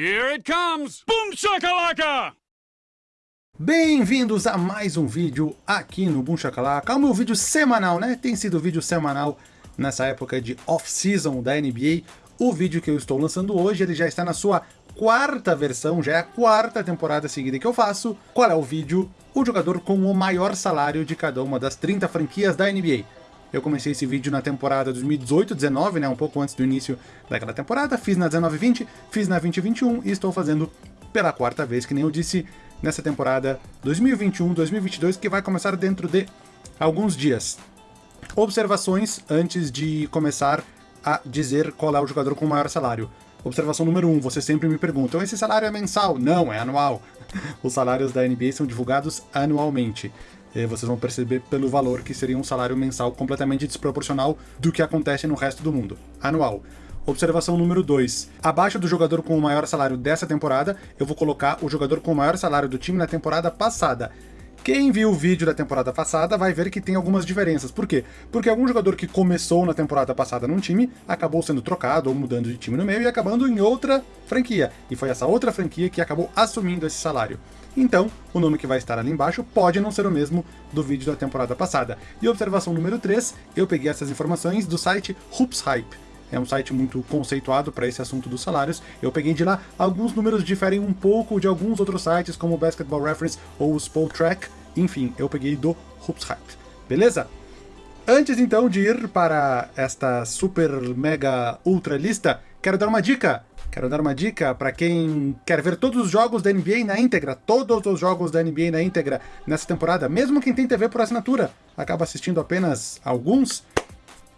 Here it comes! Boom shakalaka! Bem-vindos a mais um vídeo aqui no Boom Shakalaka, é o meu vídeo semanal, né? Tem sido vídeo semanal nessa época de off-season da NBA. O vídeo que eu estou lançando hoje, ele já está na sua quarta versão, já é a quarta temporada seguida que eu faço. Qual é o vídeo? O jogador com o maior salário de cada uma das 30 franquias da NBA. Eu comecei esse vídeo na temporada 2018-19, né, um pouco antes do início daquela temporada, fiz na 19-20, fiz na 20-21 e estou fazendo pela quarta vez, que nem eu disse, nessa temporada 2021-2022, que vai começar dentro de alguns dias. Observações antes de começar a dizer qual é o jogador com o maior salário. Observação número 1, um, você sempre me perguntam, esse salário é mensal? Não, é anual. Os salários da NBA são divulgados anualmente. E vocês vão perceber pelo valor que seria um salário mensal completamente desproporcional do que acontece no resto do mundo. Anual. Observação número 2. Abaixo do jogador com o maior salário dessa temporada, eu vou colocar o jogador com o maior salário do time na temporada passada. Quem viu o vídeo da temporada passada vai ver que tem algumas diferenças. Por quê? Porque algum jogador que começou na temporada passada num time acabou sendo trocado ou mudando de time no meio e acabando em outra franquia. E foi essa outra franquia que acabou assumindo esse salário. Então, o nome que vai estar ali embaixo pode não ser o mesmo do vídeo da temporada passada. E observação número 3, eu peguei essas informações do site Hoops Hype é um site muito conceituado para esse assunto dos salários. Eu peguei de lá, alguns números diferem um pouco de alguns outros sites, como o Basketball Reference ou o Spotrack. Enfim, eu peguei do Hoops Hype. Beleza? Antes então de ir para esta super mega ultra lista, quero dar uma dica. Quero dar uma dica para quem quer ver todos os jogos da NBA na íntegra, todos os jogos da NBA na íntegra nessa temporada, mesmo quem tem TV por assinatura, acaba assistindo apenas alguns.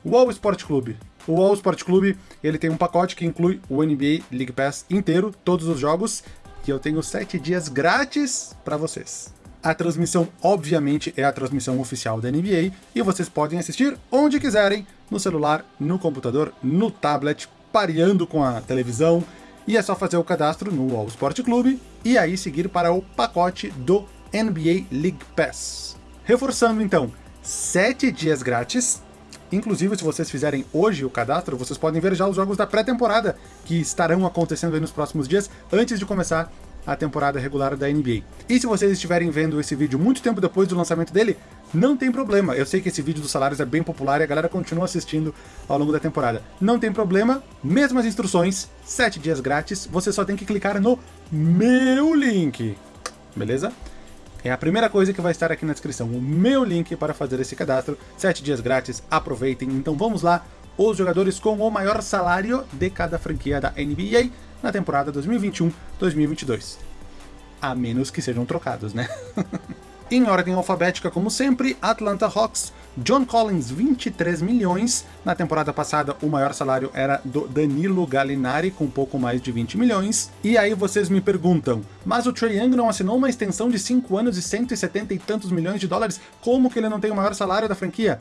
O All Sport Clube. O All Sport Clube ele tem um pacote que inclui o NBA League Pass inteiro, todos os jogos, e eu tenho 7 dias grátis para vocês. A transmissão, obviamente, é a transmissão oficial da NBA, e vocês podem assistir onde quiserem, no celular, no computador, no tablet, pareando com a televisão, e é só fazer o cadastro no All Sport Clube, e aí seguir para o pacote do NBA League Pass. Reforçando então, 7 dias grátis, Inclusive, se vocês fizerem hoje o cadastro, vocês podem ver já os jogos da pré-temporada que estarão acontecendo nos próximos dias, antes de começar a temporada regular da NBA. E se vocês estiverem vendo esse vídeo muito tempo depois do lançamento dele, não tem problema. Eu sei que esse vídeo dos salários é bem popular e a galera continua assistindo ao longo da temporada. Não tem problema, mesmas instruções, 7 dias grátis, você só tem que clicar no meu link. Beleza? É a primeira coisa que vai estar aqui na descrição, o meu link para fazer esse cadastro, 7 dias grátis, aproveitem. Então vamos lá, os jogadores com o maior salário de cada franquia da NBA na temporada 2021-2022. A menos que sejam trocados, né? Em ordem alfabética, como sempre, Atlanta Hawks, John Collins, 23 milhões. Na temporada passada, o maior salário era do Danilo Gallinari, com pouco mais de 20 milhões. E aí vocês me perguntam, mas o Trae Young não assinou uma extensão de 5 anos e 170 e tantos milhões de dólares? Como que ele não tem o maior salário da franquia?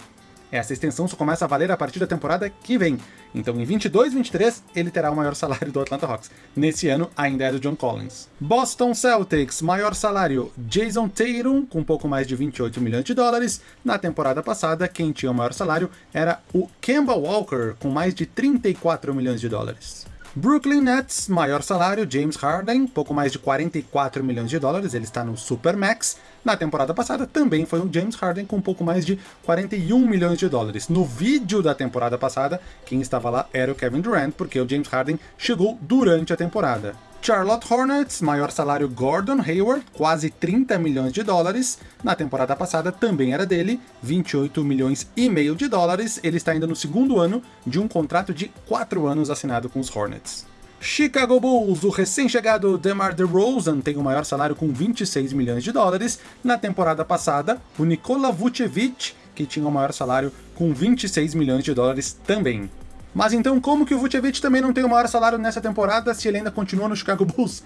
Essa extensão só começa a valer a partir da temporada que vem. Então em 22 23 ele terá o maior salário do Atlanta Hawks. Nesse ano ainda é do John Collins. Boston Celtics, maior salário Jason Tatum, com um pouco mais de 28 milhões de dólares. Na temporada passada, quem tinha o maior salário era o Kemba Walker, com mais de 34 milhões de dólares. Brooklyn Nets, maior salário, James Harden, pouco mais de 44 milhões de dólares, ele está no Supermax. Na temporada passada também foi um James Harden com um pouco mais de 41 milhões de dólares. No vídeo da temporada passada, quem estava lá era o Kevin Durant, porque o James Harden chegou durante a temporada. Charlotte Hornets, maior salário Gordon Hayward, quase 30 milhões de dólares. Na temporada passada também era dele, 28 milhões e meio de dólares. Ele está ainda no segundo ano de um contrato de 4 anos assinado com os Hornets. Chicago Bulls, o recém-chegado DeMar DeRozan tem o maior salário com 26 milhões de dólares. Na temporada passada, o Nikola Vucevic, que tinha o maior salário com 26 milhões de dólares também. Mas então como que o Vucevic também não tem o maior salário nessa temporada se ele ainda continua no Chicago Bulls?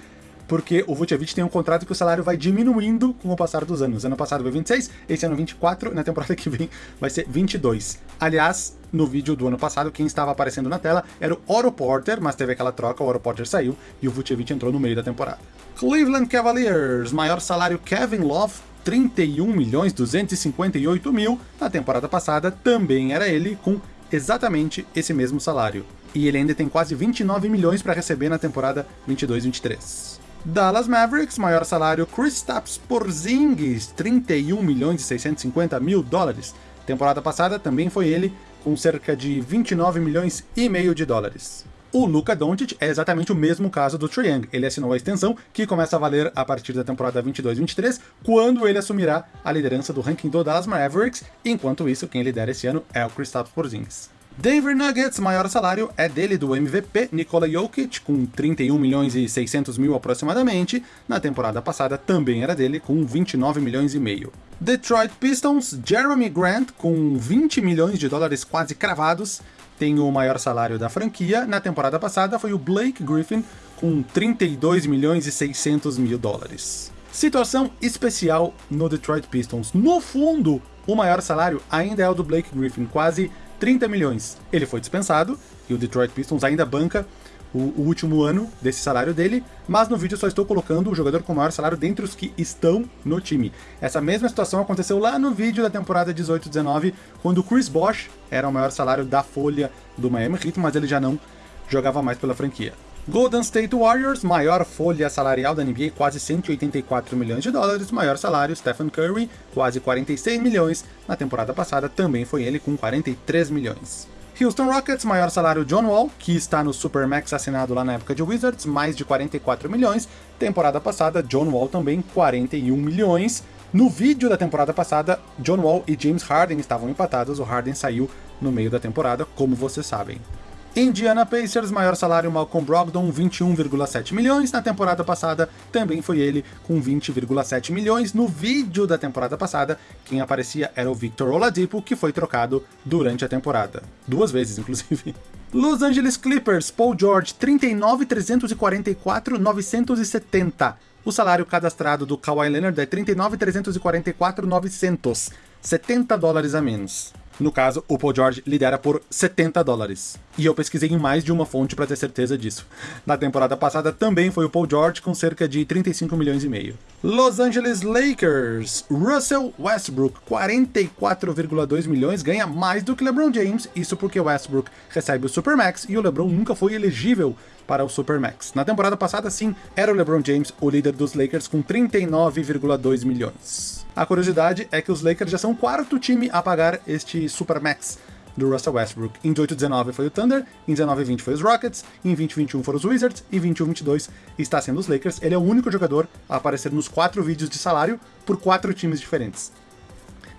Porque o Vucevic tem um contrato que o salário vai diminuindo com o passar dos anos. Ano passado foi 26, esse ano 24, na temporada que vem vai ser 22. Aliás, no vídeo do ano passado, quem estava aparecendo na tela era o Oro Porter, mas teve aquela troca, o Oro Porter saiu e o Vucevic entrou no meio da temporada. Cleveland Cavaliers, maior salário Kevin Love, 31 milhões 258 mil. Na temporada passada também era ele, com exatamente esse mesmo salário. e ele ainda tem quase 29 milhões para receber na temporada 22-23. Dallas Mavericks, maior salário Kristaps Porzingis, 31 milhões e 650 mil dólares. Temporada passada também foi ele, com cerca de 29 milhões e meio de dólares. O Luka Doncic é exatamente o mesmo caso do Trae. Ele assinou a extensão, que começa a valer a partir da temporada 22-23, quando ele assumirá a liderança do ranking do Dallas Mavericks, enquanto isso, quem lidera esse ano é o Kristaps Porzingis. Denver Nuggets, maior salário é dele do MVP Nikola Jokic, com 31 milhões e 600 mil aproximadamente. Na temporada passada também era dele, com 29 milhões e meio. Detroit Pistons, Jeremy Grant, com 20 milhões de dólares quase cravados, tem o maior salário da franquia. Na temporada passada foi o Blake Griffin, com 32 milhões e 600 mil dólares. Situação especial no Detroit Pistons. No fundo, o maior salário ainda é o do Blake Griffin, quase 30 milhões. Ele foi dispensado, e o Detroit Pistons ainda banca o, o, último ano desse salário dele, mas no vídeo só estou colocando o jogador com maior salário dentre os que estão no time. Essa mesma situação aconteceu lá no vídeo da temporada 18-19, quando o Chris Bosh era o maior salário da folha do Miami Heat, mas ele já não jogava mais pela franquia. Golden State Warriors, maior folha salarial da NBA, quase 184 milhões de dólares, maior salário, Stephen Curry, quase 46 milhões, na temporada passada também foi ele com 43 milhões. Houston Rockets, maior salário John Wall, que está no Supermax assinado lá na época de Wizards, mais de 44 milhões, temporada passada John Wall também 41 milhões. No vídeo da temporada passada, John Wall e James Harden estavam empatados, o Harden saiu no meio da temporada, como vocês sabem. Indiana Pacers, maior salário Malcolm Brogdon, 21,7 milhões. Na temporada passada também foi ele com 20,7 milhões. No vídeo da temporada passada, quem aparecia era o Victor Oladipo, que foi trocado durante a temporada. Duas vezes, inclusive. Los Angeles Clippers, Paul George, 39,344,970. O salário cadastrado do Kawhi Leonard é 39,344,900. 70 dólares a menos. No caso, o Paul George lidera por 70 dólares. E eu pesquisei em mais de uma fonte para ter certeza disso. Na temporada passada também foi o Paul George com cerca de 35 milhões e meio. Los Angeles Lakers, Russell Westbrook, 44,2 milhões, ganha mais do que LeBron James, isso porque Westbrook recebe o Supermax e o LeBron nunca foi elegível para o Supermax. Na temporada passada, sim, era o LeBron James o líder dos Lakers com 39,2 milhões. A curiosidade é que os Lakers já são o quarto time a pagar este Supermax do Russell Westbrook. Em 18-19 foi o Thunder, em 19-20 foi os Rockets, em 20-21 foram os Wizards, e em 21-22 está sendo os Lakers. Ele é o único jogador a aparecer nos quatro vídeos de salário por quatro times diferentes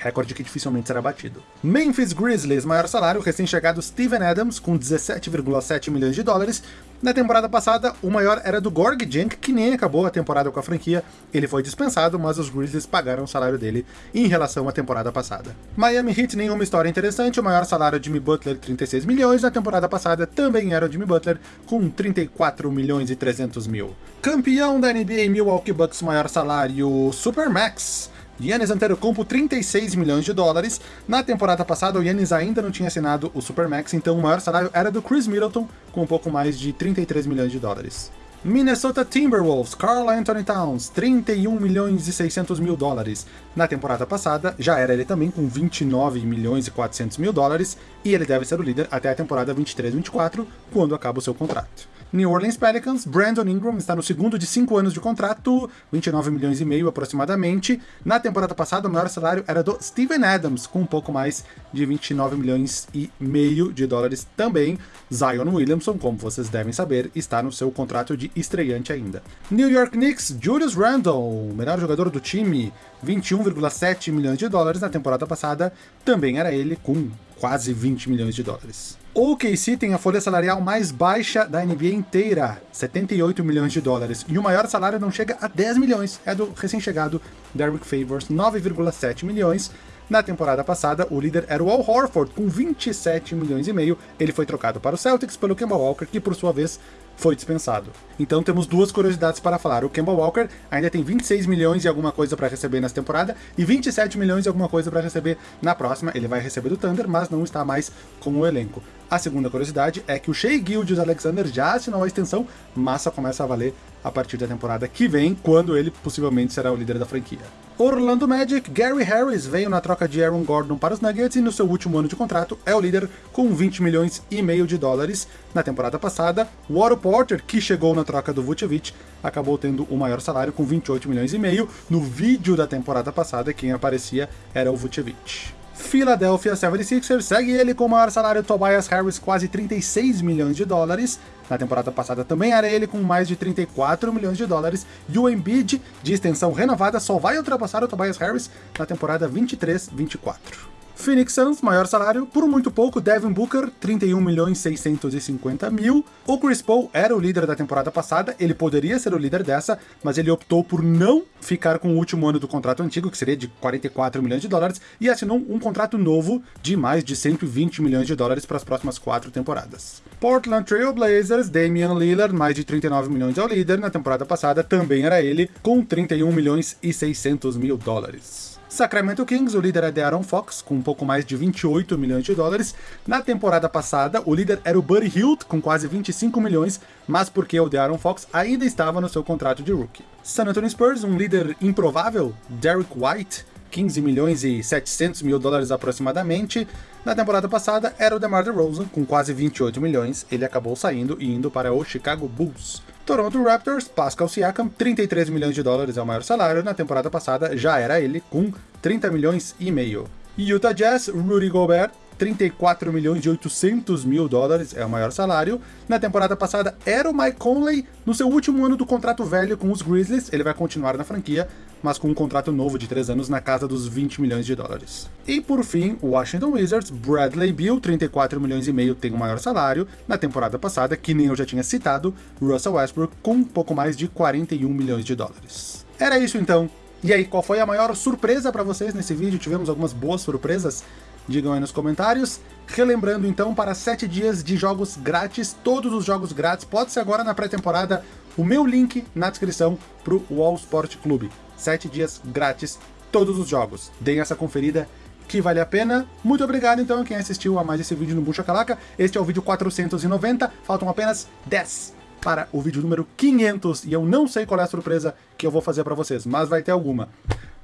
recorde que dificilmente será batido. Memphis Grizzlies, maior salário, recém-chegado Steven Adams, com 17,7 milhões de dólares. Na temporada passada, o maior era do Gorg Junk, que nem acabou a temporada com a franquia. Ele foi dispensado, mas os Grizzlies pagaram o salário dele em relação à temporada passada. Miami Heat, nenhuma história interessante, o maior salário Jimmy Butler, 36 milhões. Na temporada passada também era o Jimmy Butler, com 34 milhões e 300 mil. Campeão da NBA Milwaukee Bucks, maior salário Supermax. Yannis Antetokounmpo 36 milhões de dólares. Na temporada passada, o Yannis ainda não tinha assinado o Supermax, então o maior salário era do Chris Middleton, com um pouco mais de 33 milhões de dólares. Minnesota Timberwolves, Carl Anthony Towns, 31 milhões e 600 mil dólares. Na temporada passada, já era ele também com 29 milhões e 400 mil dólares, e ele deve ser o líder até a temporada 23-24, quando acaba o seu contrato. New Orleans Pelicans, Brandon Ingram está no segundo de cinco anos de contrato, 29 milhões e meio aproximadamente. Na temporada passada, o maior salário era do Steven Adams, com um pouco mais de 29 milhões e meio de dólares também. Zion Williamson, como vocês devem saber, está no seu contrato de estreante ainda. New York Knicks, Julius Randle, melhor jogador do time, 21,7 milhões de dólares na temporada passada, também era ele com quase 20 milhões de dólares. O OKC tem a folha salarial mais baixa da NBA inteira, 78 milhões de dólares, e o maior salário não chega a 10 milhões, é do recém-chegado Derrick Favors, 9,7 milhões. Na temporada passada, o líder era o Al Horford, com 27 milhões e meio. Ele foi trocado para o Celtics pelo Kemba Walker, que por sua vez foi dispensado. Então temos duas curiosidades para falar. O Kemba Walker ainda tem 26 milhões e alguma coisa para receber nessa temporada e 27 milhões e alguma coisa para receber na próxima. Ele vai receber do Thunder, mas não está mais com o elenco. A segunda curiosidade é que o Shea Gildius Alexander já assinou a extensão, mas só começa a valer a partir da temporada que vem, quando ele possivelmente será o líder da franquia. Orlando Magic, Gary Harris veio na troca de Aaron Gordon para os Nuggets e no seu último ano de contrato é o líder com 20 milhões e meio de dólares. Na temporada passada, Otto Porter, que chegou na troca do Vucevic, acabou tendo o maior salário com 28 milhões e meio. No vídeo da temporada passada, quem aparecia era o Vucevic. Philadelphia 76ers segue ele com o maior salário Tobias Harris, quase 36 milhões de dólares. Na temporada passada também era ele com mais de 34 milhões de dólares. E o Embiid, de extensão renovada, só vai ultrapassar o Tobias Harris na temporada 23-24. Phoenix Suns, maior salário, por muito pouco, Devin Booker, 31 milhões 650 mil. O Chris Paul era o líder da temporada passada, ele poderia ser o líder dessa, mas ele optou por não ficar com o último ano do contrato antigo, que seria de 44 milhões de dólares, e assinou um contrato novo de mais de 120 milhões de dólares para as próximas quatro temporadas. Portland Trail Blazers, Damian Lillard, mais de 39 milhões ao líder, na temporada passada também era ele, com 31 milhões e 600 mil dólares. Sacramento Kings, o líder é De'Aaron Fox, com um pouco mais de 28 milhões de dólares. Na temporada passada, o líder era o Buddy Hield, com quase 25 milhões, mas porque o De'Aaron Fox ainda estava no seu contrato de rookie. San Antonio Spurs, um líder improvável, Derek White, 15 milhões e 700 mil dólares aproximadamente. Na temporada passada era o DeMar DeRozan, com quase 28 milhões, ele acabou saindo e indo para o Chicago Bulls. Toronto Raptors, Pascal Siakam, 33 milhões de dólares é o maior salário, na temporada passada já era ele, com 30 milhões e meio. Utah Jazz, Rudy Gobert, 34 milhões e 800 mil dólares é o maior salário. Na temporada passada era o Mike Conley, no seu último ano do contrato velho com os Grizzlies, ele vai continuar na franquia, mas com um contrato novo de 3 anos na casa dos 20 milhões de dólares. E por fim, o Washington Wizards, Bradley Beal, 34 milhões e meio tem o maior salário. Na temporada passada, que nem eu já tinha citado, Russell Westbrook com um pouco mais de 41 milhões de dólares. Era isso então. E aí, qual foi a maior surpresa para vocês nesse vídeo? Tivemos algumas boas surpresas? Digam aí nos comentários. Relembrando então, para 7 dias de jogos grátis, todos os jogos grátis, pode ser agora na pré-temporada, o meu link na descrição para o Wall Sport Clube. 7 dias grátis, todos os jogos. Deem essa conferida que vale a pena. Muito obrigado então a quem assistiu a mais esse vídeo no Bucha Calaca. Este é o vídeo 490, faltam apenas 10 para o vídeo número 500 e eu não sei qual é a surpresa que eu vou fazer para vocês, mas vai ter alguma.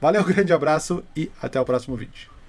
Valeu, grande abraço e até o próximo vídeo.